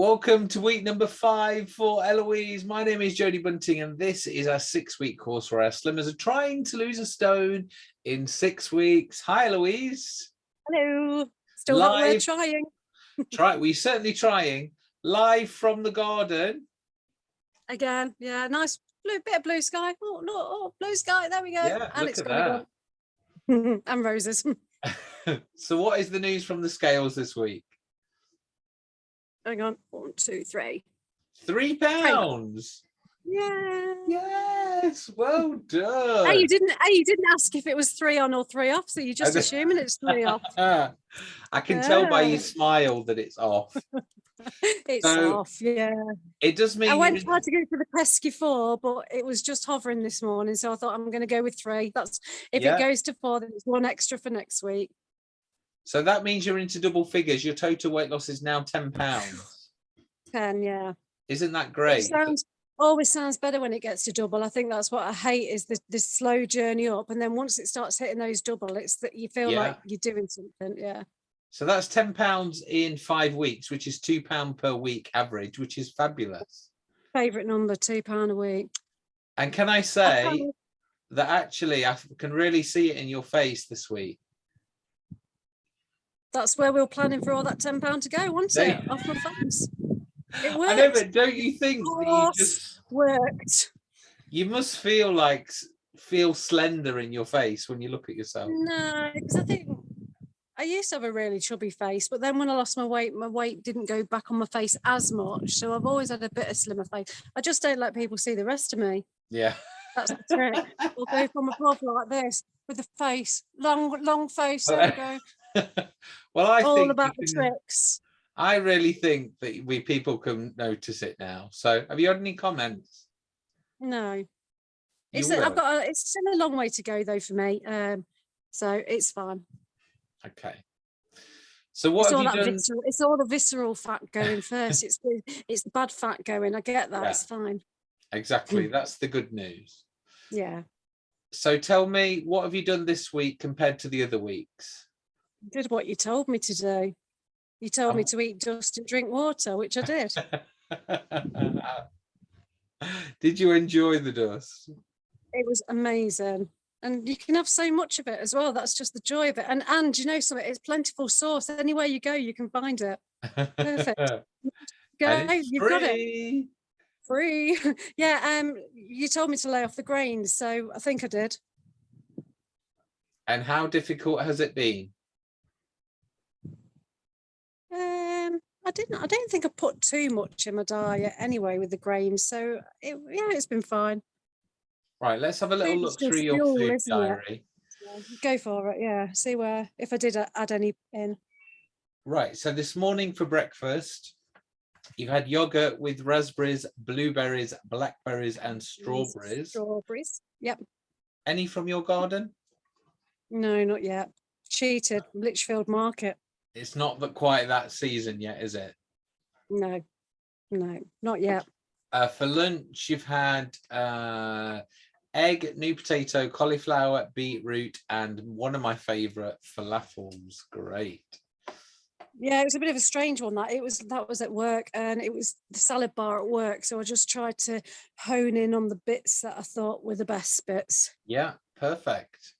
Welcome to week number five for Eloise. My name is Jodie Bunting and this is our six week course where our slimmers are trying to lose a stone in six weeks. Hi Eloise. Hello. Still not worth trying. Try we're certainly trying. Live from the garden. Again, yeah, nice blue bit of blue sky. Oh no, oh, blue sky. There we go. Yeah, and look at that. and roses. so what is the news from the scales this week? Hang on, one, two, three. Three pounds. Yeah. Yes. Well done. Hey, you didn't. Hey, you didn't ask if it was three on or three off, so you're just assuming it's three off. I can yeah. tell by your smile that it's off. it's so, off. Yeah. It does mean. I went hard to go for the pesky four, but it was just hovering this morning, so I thought I'm going to go with three. That's if yeah. it goes to four, then it's one extra for next week. So that means you're into double figures. Your total weight loss is now 10 pounds. 10, yeah. Isn't that great? It sounds, always sounds better when it gets to double. I think that's what I hate is the, the slow journey up. And then once it starts hitting those double, it's that you feel yeah. like you're doing something. Yeah. So that's 10 pounds in five weeks, which is two pound per week average, which is fabulous. Favorite number, two pound a week. And can I say that actually I can really see it in your face this week that's where we were planning for all that ten pound to go, wasn't it? Off my face. It worked. I know, but don't you think you just worked? You must feel like feel slender in your face when you look at yourself. No, because I think I used to have a really chubby face, but then when I lost my weight, my weight didn't go back on my face as much. So I've always had a bit of slimmer face. I just don't let people see the rest of me. Yeah. That's the trick. we'll go from above like this with the face, long, long face. There we go. well, I all think about the tricks. I really think that we people can notice it now. So, have you had any comments? No, it's a, I've got. A, it's still a long way to go though for me. Um, so it's fine. Okay. So what it's all visceral, it's all the visceral fat going first. it's the it's the bad fat going. I get that. Yeah. It's fine. Exactly. That's the good news. Yeah. So tell me, what have you done this week compared to the other weeks? Did what you told me to do. You told oh. me to eat dust and drink water, which I did. did you enjoy the dust? It was amazing. And you can have so much of it as well. That's just the joy of it. And and you know something, it's plentiful source. Anywhere you go, you can find it. Perfect. go, you've free. got it. Free. yeah, um, you told me to lay off the grains, so I think I did. And how difficult has it been? Um, I didn't. I don't think I put too much in my diet anyway with the grains. So it, yeah, it's been fine. Right, let's have a little look through your fuel, food diary. go for it. Yeah, see where if I did add any in. Right. So this morning for breakfast, you had yogurt with raspberries, blueberries, blackberries, and strawberries. Strawberries. Yep. Any from your garden? No, not yet. Cheated. Lichfield Market. It's not that quite that season yet, is it? No, no, not yet. Uh, for lunch, you've had uh, egg, new potato, cauliflower, beetroot, and one of my favourite falafels. Great. Yeah, it was a bit of a strange one. That it was that was at work, and it was the salad bar at work. So I just tried to hone in on the bits that I thought were the best bits. Yeah, perfect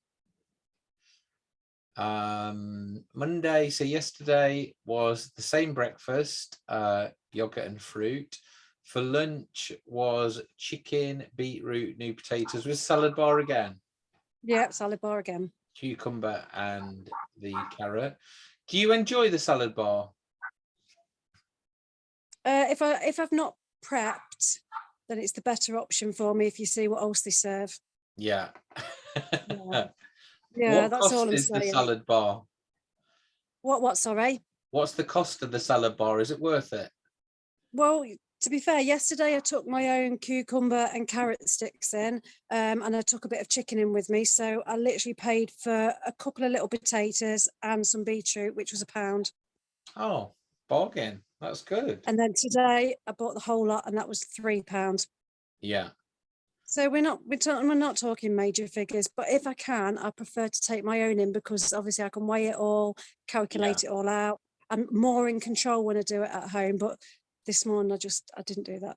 um monday so yesterday was the same breakfast uh yogurt and fruit. For lunch was chicken beetroot new potatoes with salad bar again. Yeah salad bar again. Cucumber and the carrot. Do you enjoy the salad bar? Uh if i if i've not prepped then it's the better option for me if you see what else they serve. Yeah, yeah. Yeah, what that's all I'm is saying. the salad bar? What, what, sorry? What's the cost of the salad bar? Is it worth it? Well, to be fair, yesterday I took my own cucumber and carrot sticks in um, and I took a bit of chicken in with me. So I literally paid for a couple of little potatoes and some beetroot, which was a pound. Oh, bargain. That's good. And then today I bought the whole lot and that was three pounds. Yeah. So we're not we're, talking, we're not talking major figures, but if I can, I prefer to take my own in because obviously I can weigh it all, calculate yeah. it all out. I'm more in control when I do it at home, but this morning I just, I didn't do that.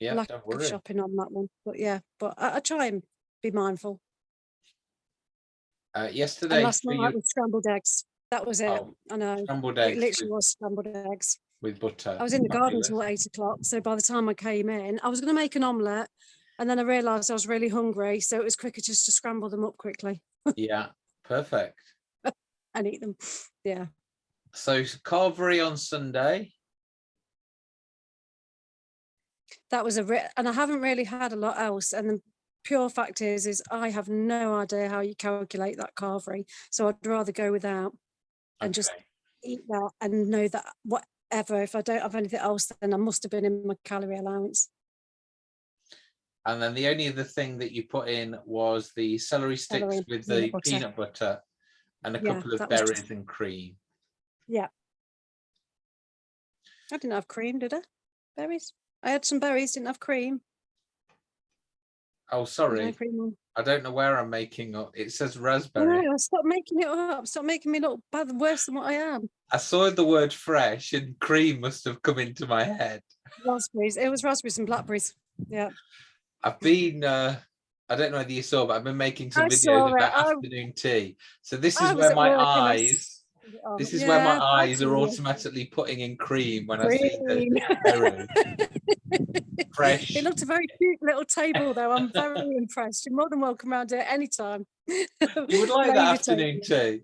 Yeah, Lack don't of shopping on that one, but yeah, but I, I try and be mindful. Uh, And yesterday last night you, was scrambled eggs. That was it. Oh, I know. scrambled eggs. It literally with, was scrambled eggs. with butter. I was in the garden till eight o'clock. So by the time I came in, I was going to make an omelette and then I realised I was really hungry. So it was quicker just to scramble them up quickly Yeah, perfect. and eat them. Yeah. So carvery on Sunday. That was a, and I haven't really had a lot else. And the pure fact is, is I have no idea how you calculate that carvery. So I'd rather go without and just eat that and know that whatever, if I don't have anything else, then I must have been in my calorie allowance. And then the only other thing that you put in was the celery sticks Celery, with the butter. peanut butter and a Yeah, couple of was just- berries and cream. Yeah. I didn't have cream, did I? Berries? I had some berries, didn't have cream. Oh, sorry. I don't know where I'm making up. It says raspberry. know, stop making it up. Stop making me look bad, worse than what I am. I saw the word fresh and cream must have come into my head. Raspberries. It was raspberries and blackberries. Yeah. I've been, uh, I don't know whether you saw, but I've been making some I videos about I- afternoon tea. So this is where my eyes, Um, this is where my eyes are automatically putting in cream when I see the. Fresh. It looked a very cute little table though. I'm very impressed. You're more than welcome around here anytime. You would like that afternoon tea.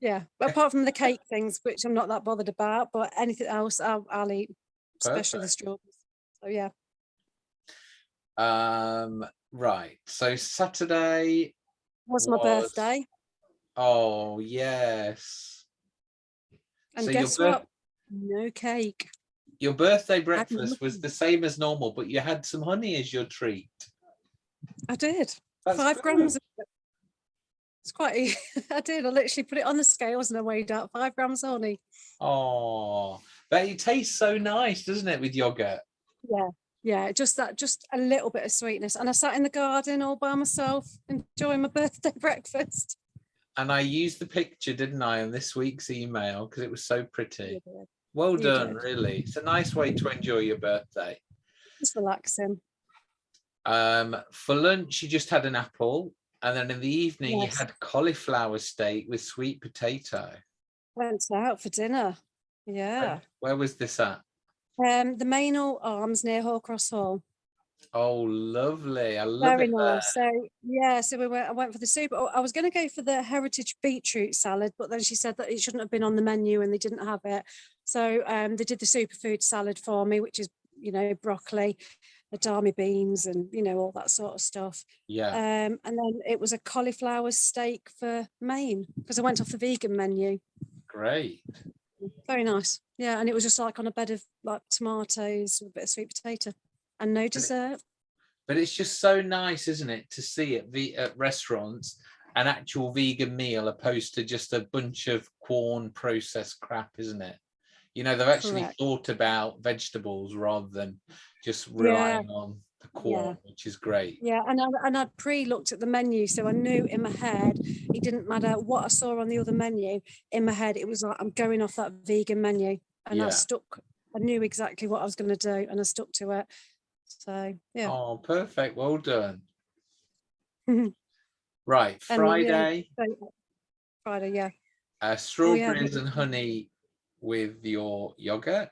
Yeah, but apart from the cake things, which I'm not that bothered about, but anything else I'll, I'll eat, especially the strawberries. So yeah, Um, right. So Saturday. was my Was- birthday. Oh, yes. And So guess what? No cake. Your birthday breakfast was the same as normal, but you had some honey as your treat. I did. That's Five good. grams. of. It's quite, I did. I literally put it on the scales and I weighed out five grams of honey. Oh, but it tastes so nice, doesn't it, with yogurt? Yeah. Yeah, just that, just a little bit of sweetness. And I sat in the garden all by myself, enjoying my birthday breakfast. And I used the picture, didn't I, in this week's email because it was so pretty. Well You done, did. really. It's a nice way to enjoy your birthday. Just relaxing. Um, for lunch, you just had an apple, and then in the evening, Yes. you had cauliflower steak with sweet potato. Went out for dinner. Where- Yeah. Where was this at? Um, the Meynell Arms near Hoar Cross Hall. Oh, lovely. I love Very it nice. So yeah, so we went. I went for the soup. Oh, I was going to go for the heritage beetroot salad, but then she said that it shouldn't have been on the menu, and they didn't have it. So um, they did the superfood salad for me, which is you know broccoli, edamame beans, and you know all that sort of stuff. Yeah. Um, and then it was a cauliflower steak for Maine because I went off the vegan menu. Great. Very nice. Yeah, and it was just like on a bed of like tomatoes with a bit of sweet potato, and no dessert. But it's just so nice, isn't it, to see at the at restaurants an actual vegan meal opposed to just a bunch of corn processed crap, isn't it? You know, they've actually Correct. thought about vegetables rather than just relying on the corn, which is great. Yeah, and I, and I'd pre-looked at the menu, so I knew in my head it didn't matter what I saw on the other menu. In my head, it was like I'm going off that vegan menu, and Yeah. I stuck. I knew exactly what I was going to do, and I stuck to it. So yeah, Oh, perfect. Well done. Right, And, yeah, Friday, Friday, yeah, uh, strawberries and honey with your yogurt.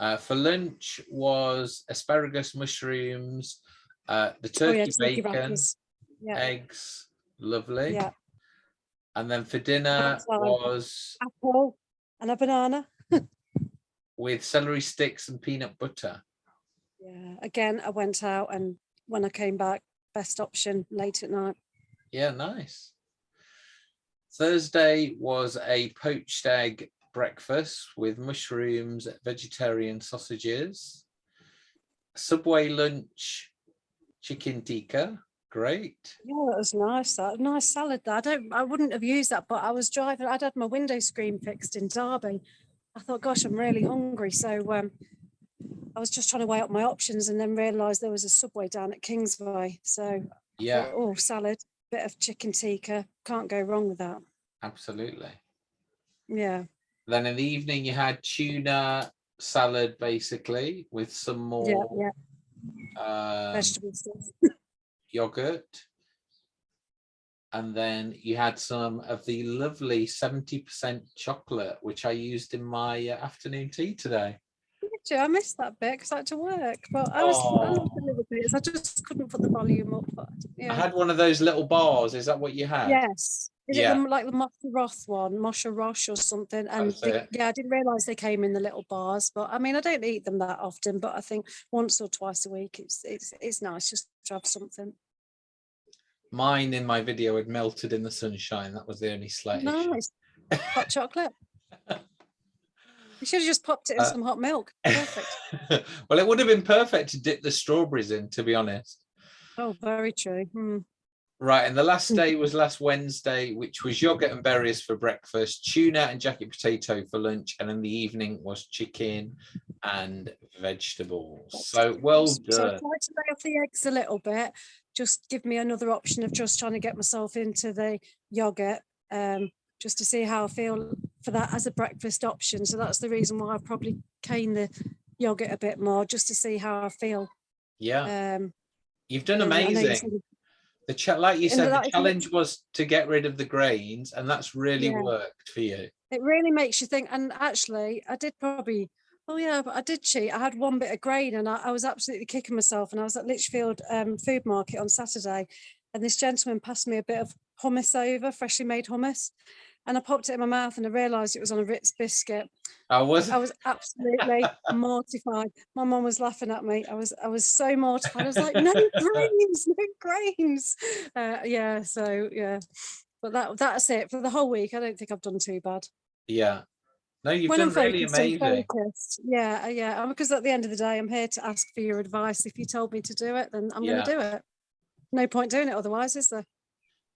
Uh, for lunch was asparagus, mushrooms, uh, the oh yeah, turkey turkey bacon. Yeah, eggs, lovely. yeah, And then for dinner was apple and a banana. With celery sticks and peanut butter. Yeah, again, I went out, and when I came back, best option late at night. Yeah, nice. Thursday was a poached egg breakfast with mushrooms, vegetarian sausages. Subway lunch, chicken tikka, great. Yeah, that was nice. That nice salad. That I don't. I wouldn't have used that, but I was driving. I'd had my window screen fixed in Derby. I thought, gosh, I'm really hungry. So um, I was just trying to weigh up my options, and then realised there was a Subway down at Kingsway. So Yeah, thought, oh, salad, bit of chicken tikka. Can't go wrong with that. absolutely. Yeah. Then in the evening you had tuna, salad basically with some more Yeah, yeah, um, vegetable stuff. yogurt. And then you had some of the lovely 70% chocolate, which I used in my uh, afternoon tea today. Did you? I missed that bit because I had to work. But I was I the little bits. I just couldn't put the volume up. But I had one of those little bars. Is that what you had? Yes. Is Yeah. it the, like the Moser Roth one, Moshe Rosh or something? And they- yeah, I didn't realise they came in the little bars. But I mean, I don't eat them that often. But I think once or twice a week, it's it's it's nice just to have something. Mine in my video had melted in the sunshine. That was the only slight. Nice. Hot chocolate. You should have just popped it in Uh, some hot milk. Perfect. well, it would have been perfect to dip the strawberries in, to be honest. Oh, very true. Hmm. Right, and the last Mm. day was last Wednesday, which was yogurt and berries for breakfast, tuna and jacket potato for lunch, and in the evening was chicken and vegetables. So well done. So I done. tried to lay off the eggs a little bit. Just give me another option of just trying to get myself into the yogurt, um, just to see how I feel for that as a breakfast option. So that's the reason why I probably cane the yogurt a bit more, just to see how I feel. Yeah, Um, you've done and I know you amazing. The cha- like you said, the challenge was to get rid of the grains, and that's really Yeah. worked for you. It really makes you think. And actually, I did probably, oh yeah, but I did cheat. I had one bit of grain and I, I was absolutely kicking myself. And I was at Lichfield um, Food Market on Saturday, and this gentleman passed me a bit of hummus over, freshly made hummus. And I popped it in my mouth and I realised it was on a Ritz biscuit. I was I was absolutely mortified. My mum was laughing at me. I was I was so mortified. I was like, no grains, no grains. Uh, yeah, so yeah. But that that's it for the whole week. I don't think I've done too bad yeah. No, you've when done I'm really focused, amazing. focused. Yeah, uh, yeah. Because at the end of the day, I'm here to ask for your advice. If you told me to do it, then I'm Yeah. going to do it. No point doing it otherwise, is there?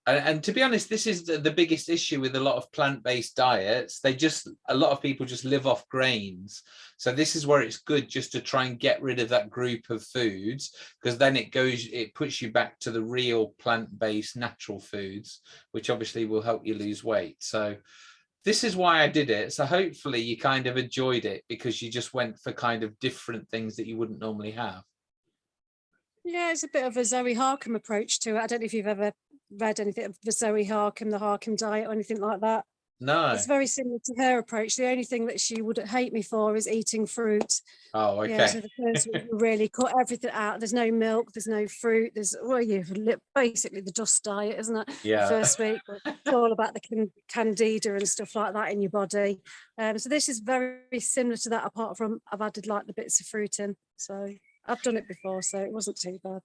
And, and to be honest, this is the, the biggest issue with a lot of plant-based diets. They just, a lot of people just live off grains. So this is where it's good just to try and get rid of that group of foods, because then it goes, it puts you back to the real plant-based natural foods, which obviously will help you lose weight. So this is why I did it. So hopefully you kind of enjoyed it because you just went for kind of different things that you wouldn't normally have. Yeah, it's a bit of a Zoe Harcombe approach to it. I don't know if you've ever read anything of the Zoe Harcombe, the Harcombe diet, or anything like that. No. It's very similar to her approach. The only thing that she would hate me for is eating fruit. Oh, Yeah, so the first week really cut everything out. There's no milk, there's no fruit, there's well, you basically the dust diet, isn't it? the Yeah. first week. It's all about the can- candida and stuff like that in your body. Um, so this is very similar to that, apart from I've added like the bits of fruit in. So I've done it before, so it wasn't too bad.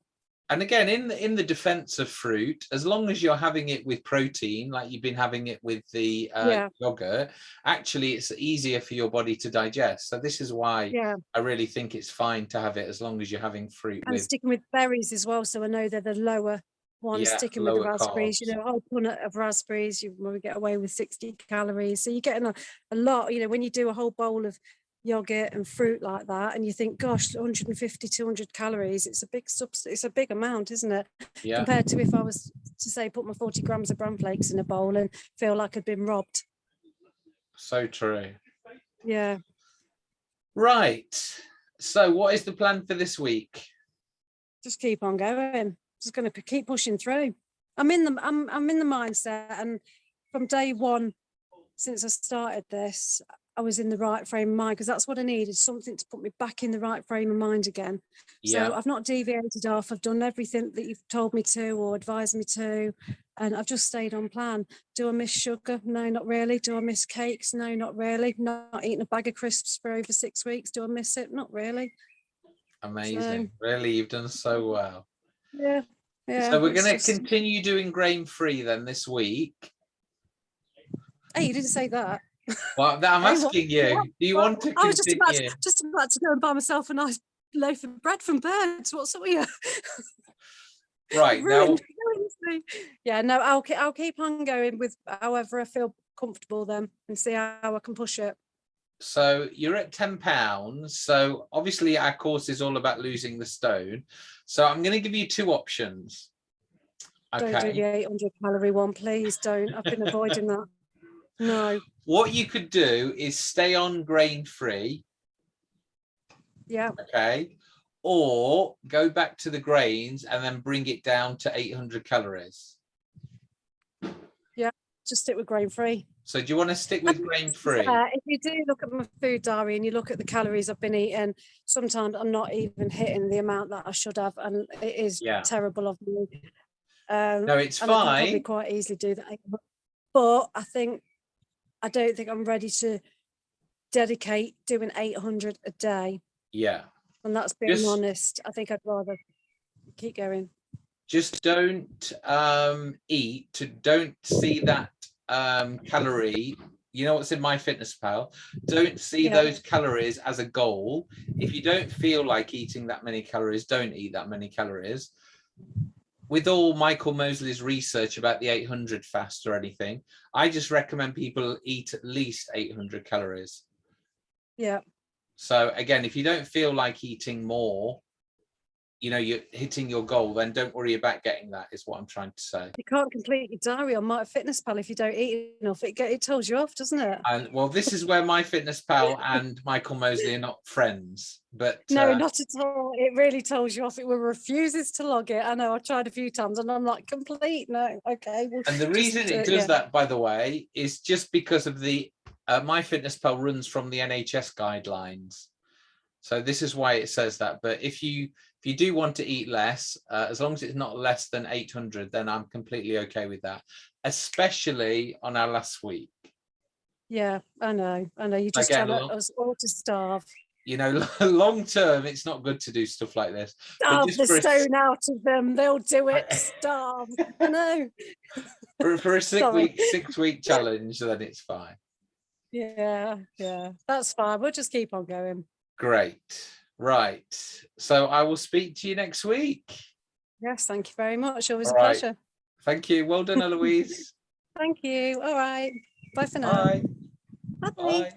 And again, in the, in the defense of fruit, as long as you're having it with protein, like you've been having it with the uh, Yeah. yogurt, actually it's easier for your body to digest. So this is why Yeah, I really think it's fine to have it as long as you're having fruit and with. sticking with berries as well. So I know they're the lower ones. Yeah, sticking with the lower raspberries, you carbs. know, a whole punnet of raspberries, you we get away with 60 calories. So you're getting a, a lot, you know, when you do a whole bowl of yogurt and fruit like that and you think gosh 150 200 calories it's a big subs it's a big amount isn't it Yeah, compared to if I was to say put my 40 grams of bran flakes in a bowl and feel like I'd been robbed. so true. Yeah. Right. So what is the plan for this week? Just keep on going. Just going to keep pushing through. I'm in the I'm I'm in the mindset and from day one since I started this I was in the right frame of mind because that's what I needed something to put me back in the right frame of mind again. Yeah, So I've not deviated off. I've done everything that you've told me to or advised me to, and I've just stayed on plan. Do I miss sugar? No, not really. Do I miss cakes? No, not really. Not eating a bag of crisps for over six weeks. Do I miss it? Not really. amazing. Really, you've done so well. Yeah. Yeah. so we're going to continue doing grain free then this week. Hey, you didn't say that. Well, I'm asking you, do you want to I was just about to, just about to go and buy myself a nice loaf of bread from Birds. What's up with you? Right, now, Ruined- ruined me. yeah, no, I'll keep I'll keep on going with however I feel comfortable then and see how I can push it. so you're at 10 pounds. So obviously our course is all about losing the stone. So I'm going to give you two options. Don't do the 800 calorie one, please. Don't. I've been avoiding that. No. What you could do is stay on grain free Yeah, okay? Or go back to the grains and then bring it down to 800 calories. Yeah, just stick with grain free. So do you want to stick with grain free? Uh, if you do look at my food diary and you look at the calories I've been eating, sometimes I'm not even hitting the amount that I should have, and it is Yeah. terrible of me. Um, No, it's and I could probably quite easily do that. But I think I don't think I'm ready to dedicate doing 800 a day, Yeah. and that's being Just- honest. I think I'd rather keep going. just don't um eat to don't see that um calorie you know what's in my fitness pal don't see Yeah. those calories as a goal if you don't feel like eating that many calories don't eat that many calories with all michael mosley's research about the 800 fast or anything i just recommend people eat at least 800 calories. Yeah, so again if you don't feel like eating more you know you're hitting your goal then don't worry about getting that is what i'm trying to say you can't complete your diary on my fitness pal if you don't eat enough. It get, it tells you off, doesn't it? And well, this is where my fitness pal and Michael Mosley are not friends, but No, uh, not at all. It really tells you off. It refuses to log it. I know I've tried a few times and I'm like, complete. No, okay. Well, and the reason do it it, does yeah. that, by the way, is just because of the uh, my fitness pal runs from the NHS guidelines. So this is why it says that. But if you if you do want to eat less, uh, as long as it's not less than 800, then I'm completely okay with that, especially on our last week. Yeah, I know. I know. You just Again, tell us all to starve. You know, long term, it's not good to do stuff like this. Starve just the for a stone out of them. They'll do it. Starve. I know. For, for a six Sorry. week six week challenge, then it's fine. Yeah, yeah. That's fine. We'll just keep on going. Great. Right. So I will speak to you next week. Yes, thank you very much. Always All a right. pleasure. Thank you. Well done, Eloise. Thank you. All right. Bye for now. Bye. Bye. Bye.